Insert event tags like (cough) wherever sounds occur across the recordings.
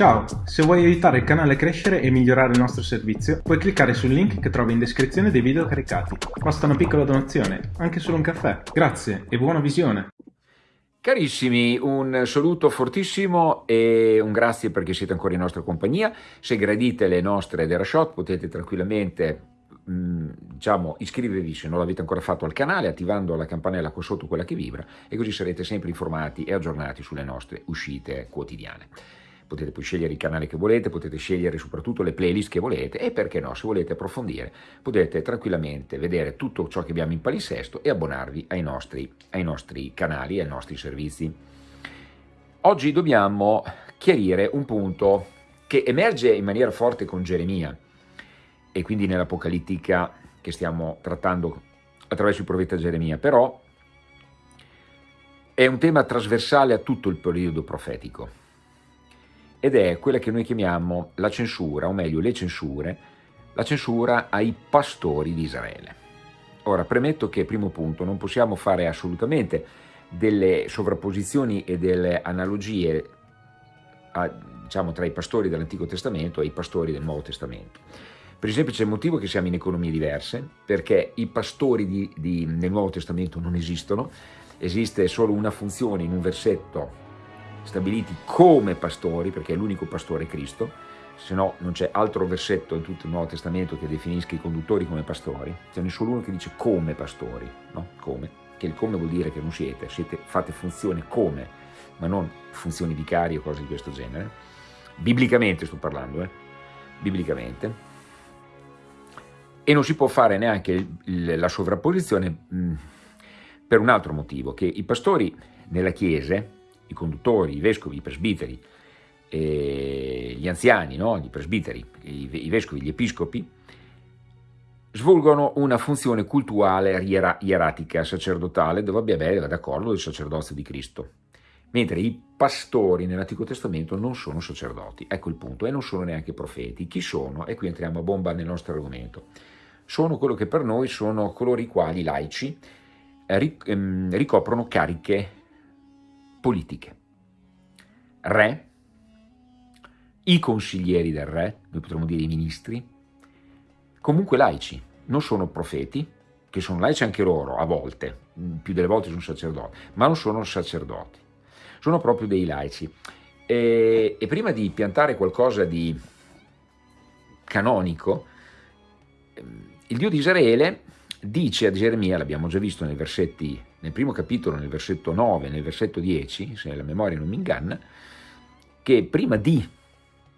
Ciao, se vuoi aiutare il canale a crescere e migliorare il nostro servizio, puoi cliccare sul link che trovi in descrizione dei video caricati. Basta una piccola donazione, anche solo un caffè. Grazie e buona visione! Carissimi, un saluto fortissimo e un grazie perché siete ancora in nostra compagnia. Se gradite le nostre Derashot potete tranquillamente mm, diciamo, iscrivervi se non l'avete ancora fatto al canale attivando la campanella qua sotto, quella che vibra e così sarete sempre informati e aggiornati sulle nostre uscite quotidiane potete poi scegliere il canale che volete, potete scegliere soprattutto le playlist che volete e perché no, se volete approfondire potete tranquillamente vedere tutto ciò che abbiamo in palinsesto e abbonarvi ai nostri, ai nostri canali e ai nostri servizi. Oggi dobbiamo chiarire un punto che emerge in maniera forte con Geremia e quindi nell'Apocalittica che stiamo trattando attraverso il profeta Geremia, però è un tema trasversale a tutto il periodo profetico ed è quella che noi chiamiamo la censura, o meglio le censure, la censura ai pastori di Israele. Ora, premetto che, primo punto, non possiamo fare assolutamente delle sovrapposizioni e delle analogie a, diciamo, tra i pastori dell'Antico Testamento e i pastori del Nuovo Testamento. Per il semplice motivo che siamo in economie diverse, perché i pastori di, di, nel Nuovo Testamento non esistono, esiste solo una funzione in un versetto stabiliti come pastori, perché è l'unico pastore Cristo, se no non c'è altro versetto in tutto il Nuovo Testamento che definisca i conduttori come pastori, ce n'è solo uno che dice come pastori, no? Come, che il come vuol dire che non siete, siete fate funzione come, ma non funzioni vicarie o cose di questo genere. Biblicamente sto parlando, eh? Biblicamente. E non si può fare neanche la sovrapposizione mh, per un altro motivo, che i pastori nella Chiesa, i conduttori, i vescovi, i presbiteri, gli anziani, no? i presbiteri, i, i vescovi, gli episcopi, svolgono una funzione cultuale ieratica sacerdotale dove avere d'accordo il sacerdozio di Cristo, mentre i pastori nell'Antico Testamento non sono sacerdoti, ecco il punto, e non sono neanche profeti. Chi sono? E qui entriamo a bomba nel nostro argomento. Sono quello che per noi sono coloro i quali, laici, ehm, ricoprono cariche politiche. Re, i consiglieri del re, noi potremmo dire i ministri, comunque laici, non sono profeti, che sono laici anche loro, a volte, più delle volte sono sacerdoti, ma non sono sacerdoti, sono proprio dei laici. E, e prima di piantare qualcosa di canonico, il Dio di Israele dice a Geremia, l'abbiamo già visto nei versetti, nel primo capitolo, nel versetto 9, nel versetto 10, se la memoria non mi inganna, che prima di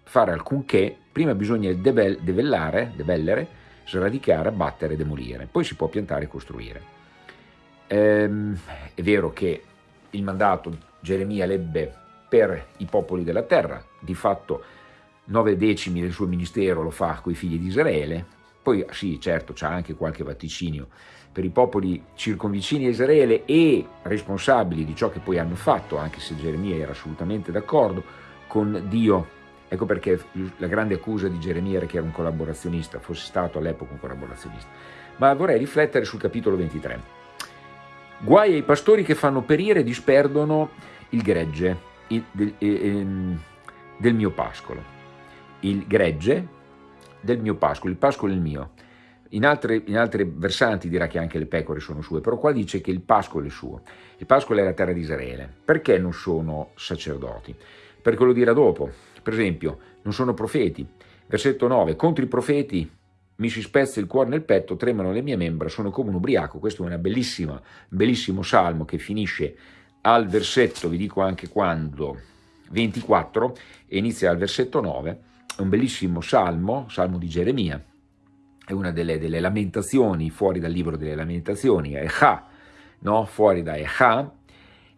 fare alcunché, prima bisogna debellare, debellere, sradicare, abbattere, demolire, poi si può piantare e costruire. Ehm, è vero che il mandato Geremia lebbe per i popoli della terra, di fatto nove decimi del suo ministero lo fa con i figli di Israele, poi sì, certo, c'è anche qualche vaticinio per i popoli circonvicini a Israele e responsabili di ciò che poi hanno fatto, anche se Geremia era assolutamente d'accordo con Dio. Ecco perché la grande accusa di Geremia era che era un collaborazionista, fosse stato all'epoca un collaborazionista. Ma vorrei riflettere sul capitolo 23. Guai ai pastori che fanno perire e disperdono il gregge il, del mio pascolo. Il gregge del mio pascolo, il pascolo è il mio. In altre, in altre, versanti dirà che anche le pecore sono sue, però qua dice che il pascolo è suo. Il pascolo è la terra di Israele. Perché non sono sacerdoti? Perché lo dirà dopo. Per esempio, non sono profeti. Versetto 9, contro i profeti mi si spezza il cuore nel petto, tremano le mie membra, sono come un ubriaco. Questo è un bellissimo salmo che finisce al versetto, vi dico anche quando, 24, e inizia al versetto 9, è un bellissimo salmo, salmo di Geremia, è una delle, delle lamentazioni fuori dal libro delle lamentazioni, Echa, no? fuori da Echa,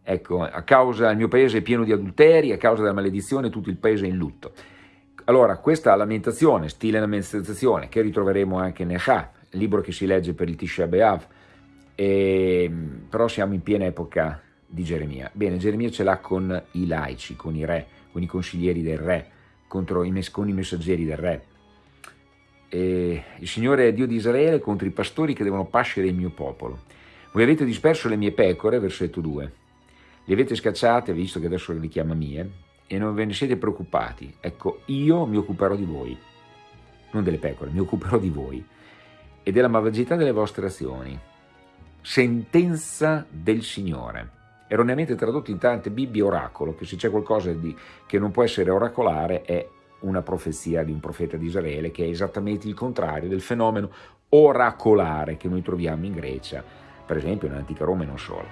ecco, a causa, il mio paese è pieno di adulteri, a causa della maledizione tutto il paese è in lutto. Allora, questa lamentazione, stile lamentazione, che ritroveremo anche in Echa, libro che si legge per il Tisha B'Av, e, però siamo in piena epoca di Geremia. Bene, Geremia ce l'ha con i laici, con i re, con i consiglieri del re, contro i, con i messaggeri del re. E il Signore è Dio di Israele contro i pastori che devono pascere il mio popolo. Voi avete disperso le mie pecore, versetto 2. Le avete scacciate, visto che adesso le chiama mie, e non ve ne siete preoccupati, ecco, io mi occuperò di voi, non delle pecore, mi occuperò di voi e della malvagità delle vostre azioni. Sentenza del Signore. Erroneamente tradotto in tante Bibbie oracolo, che se c'è qualcosa di, che non può essere oracolare è una profezia di un profeta di Israele, che è esattamente il contrario del fenomeno oracolare che noi troviamo in Grecia, per esempio nell'antica Roma e non solo.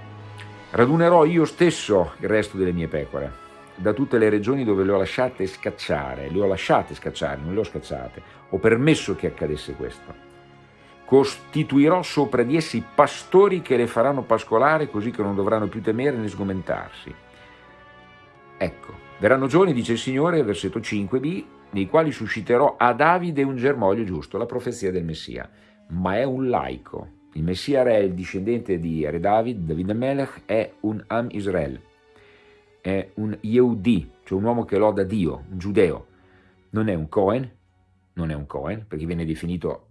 Radunerò io stesso il resto delle mie pecore, da tutte le regioni dove le ho lasciate scacciare, le ho lasciate scacciare, non le ho scacciate, ho permesso che accadesse questo. Costituirò sopra di essi pastori che le faranno pascolare così che non dovranno più temere né sgomentarsi. Ecco, verranno giorni, dice il Signore, versetto 5b, nei quali susciterò a Davide un germoglio giusto, la profezia del Messia, ma è un laico. Il Messia re, il discendente di Re David, David Melech, è un Am Israel, è un Yehudi, cioè un uomo che loda Dio, un giudeo. Non è un Cohen, non è un Cohen, perché viene definito...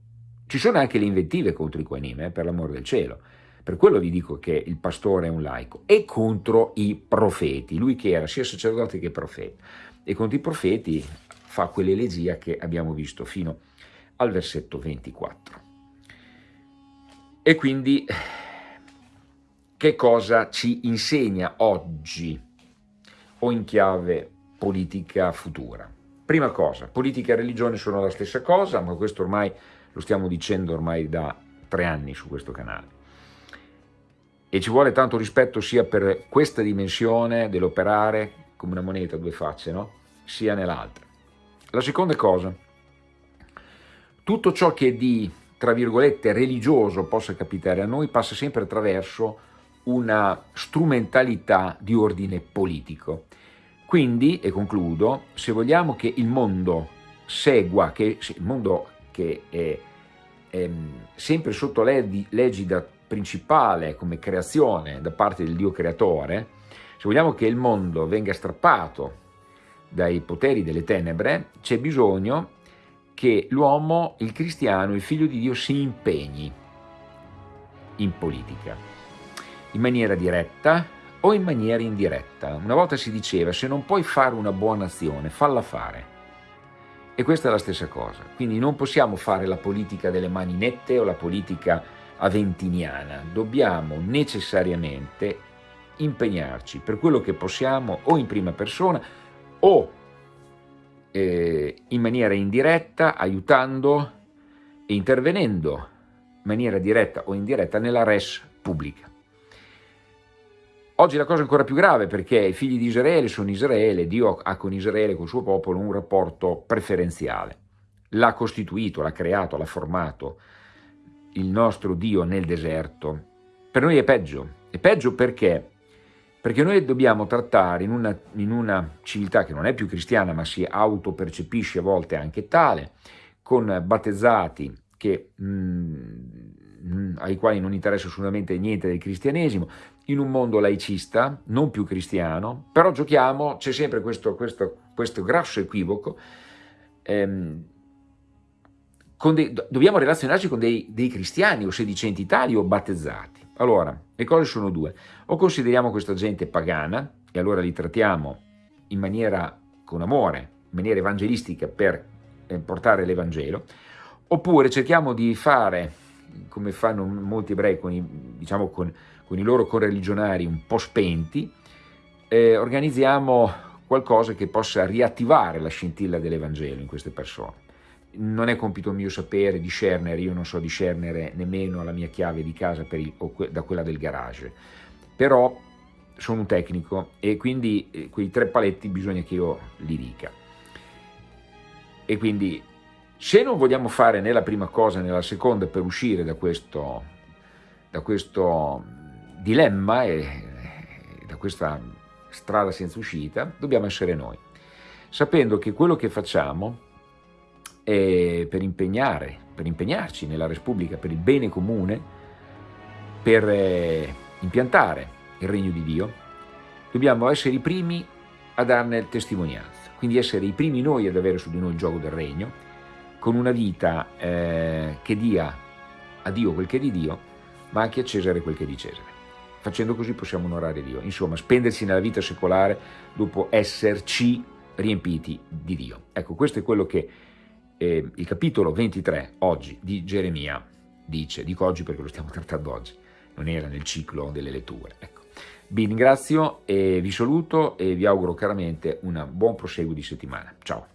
Ci sono anche le inventive contro i Kohenim, eh, per l'amore del cielo. Per quello vi dico che il pastore è un laico. E contro i profeti, lui che era sia sacerdote che profeta. E contro i profeti fa quell'elegia che abbiamo visto fino al versetto 24. E quindi che cosa ci insegna oggi o in chiave politica futura. Prima cosa, politica e religione sono la stessa cosa, ma questo ormai lo stiamo dicendo ormai da tre anni su questo canale. E ci vuole tanto rispetto sia per questa dimensione dell'operare come una moneta a due facce, no? sia nell'altra. La seconda cosa, tutto ciò che di, tra virgolette, religioso possa capitare a noi passa sempre attraverso una strumentalità di ordine politico. Quindi, e concludo, se vogliamo che il mondo segua, che il mondo che è, è sempre sotto l'egida principale come creazione da parte del Dio creatore, se vogliamo che il mondo venga strappato dai poteri delle tenebre, c'è bisogno che l'uomo, il cristiano, il figlio di Dio si impegni in politica in maniera diretta o in maniera indiretta. Una volta si diceva se non puoi fare una buona azione, falla fare. E questa è la stessa cosa. Quindi non possiamo fare la politica delle mani nette o la politica aventiniana. Dobbiamo necessariamente impegnarci per quello che possiamo o in prima persona o eh, in maniera indiretta, aiutando e intervenendo in maniera diretta o indiretta nella res pubblica. Oggi la cosa è ancora più grave perché i figli di Israele sono Israele, Dio ha con Israele, con il suo popolo, un rapporto preferenziale. L'ha costituito, l'ha creato, l'ha formato il nostro Dio nel deserto. Per noi è peggio. È peggio perché? Perché noi dobbiamo trattare in una, in una civiltà che non è più cristiana ma si autopercepisce a volte anche tale, con battezzati che... Mh, ai quali non interessa assolutamente niente del cristianesimo, in un mondo laicista, non più cristiano, però giochiamo, c'è sempre questo, questo, questo grasso equivoco, ehm, dei, dobbiamo relazionarci con dei, dei, cristiani o sedicenti tali o battezzati. Allora, le cose sono due, o consideriamo questa gente pagana e allora li trattiamo in maniera con amore, in maniera evangelistica per eh, portare l'Evangelo, oppure cerchiamo di fare come fanno molti ebrei con i, diciamo con, con i loro correligionari un po' spenti, eh, organizziamo qualcosa che possa riattivare la scintilla dell'Evangelo in queste persone. Non è compito mio sapere discernere, io non so discernere nemmeno la mia chiave di casa il, que, da quella del garage, però sono un tecnico e quindi eh, quei tre paletti bisogna che io li dica. E quindi se non vogliamo fare né la prima cosa né la seconda per uscire da questo, da questo dilemma e, e da questa strada senza uscita, dobbiamo essere noi, sapendo che quello che facciamo per impegnare, per impegnarci nella Repubblica, per il bene comune, per eh, impiantare il regno di Dio, dobbiamo essere i primi a darne testimonianza, quindi essere i primi noi ad avere su di noi il gioco del regno, con una vita eh, che dia a Dio quel che è di Dio, ma anche a Cesare quel che è di Cesare. facendo così possiamo onorare Dio. Insomma, spendersi nella vita secolare dopo esserci riempiti di Dio. Ecco, questo è quello che eh, il capitolo 23 oggi di Geremia dice. Dico oggi perché lo stiamo (laughs) trattando oggi, non era nel ciclo delle letture. Ecco. Vi ringrazio e vi saluto e vi auguro caramente un buon proseguo di settimana. Ciao!